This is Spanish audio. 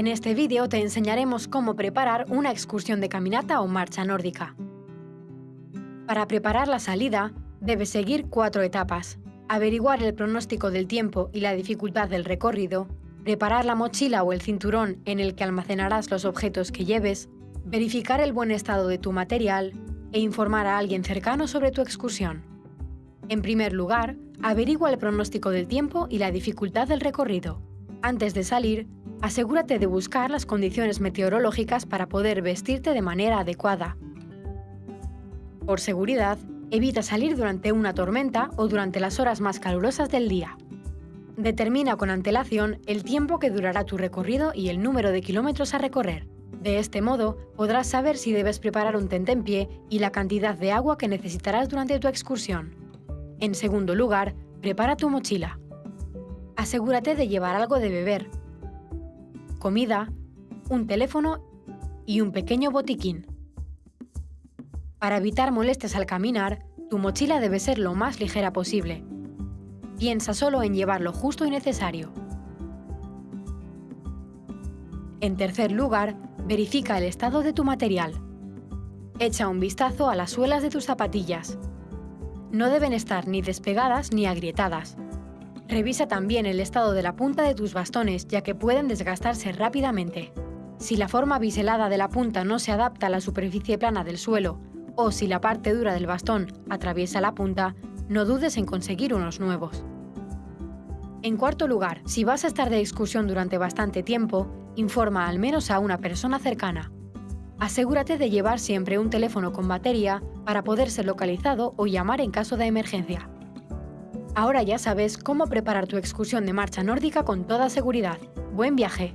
En este vídeo te enseñaremos cómo preparar una excursión de caminata o marcha nórdica. Para preparar la salida, debes seguir cuatro etapas. Averiguar el pronóstico del tiempo y la dificultad del recorrido, preparar la mochila o el cinturón en el que almacenarás los objetos que lleves, verificar el buen estado de tu material e informar a alguien cercano sobre tu excursión. En primer lugar, averigua el pronóstico del tiempo y la dificultad del recorrido. Antes de salir, asegúrate de buscar las condiciones meteorológicas para poder vestirte de manera adecuada. Por seguridad, evita salir durante una tormenta o durante las horas más calurosas del día. Determina con antelación el tiempo que durará tu recorrido y el número de kilómetros a recorrer. De este modo, podrás saber si debes preparar un tentempié y la cantidad de agua que necesitarás durante tu excursión. En segundo lugar, prepara tu mochila. Asegúrate de llevar algo de beber, comida, un teléfono y un pequeño botiquín. Para evitar molestias al caminar, tu mochila debe ser lo más ligera posible. Piensa solo en llevar lo justo y necesario. En tercer lugar, verifica el estado de tu material. Echa un vistazo a las suelas de tus zapatillas. No deben estar ni despegadas ni agrietadas. Revisa también el estado de la punta de tus bastones, ya que pueden desgastarse rápidamente. Si la forma biselada de la punta no se adapta a la superficie plana del suelo, o si la parte dura del bastón atraviesa la punta, no dudes en conseguir unos nuevos. En cuarto lugar, si vas a estar de excursión durante bastante tiempo, informa al menos a una persona cercana. Asegúrate de llevar siempre un teléfono con batería para poder ser localizado o llamar en caso de emergencia. Ahora ya sabes cómo preparar tu excursión de marcha nórdica con toda seguridad. ¡Buen viaje!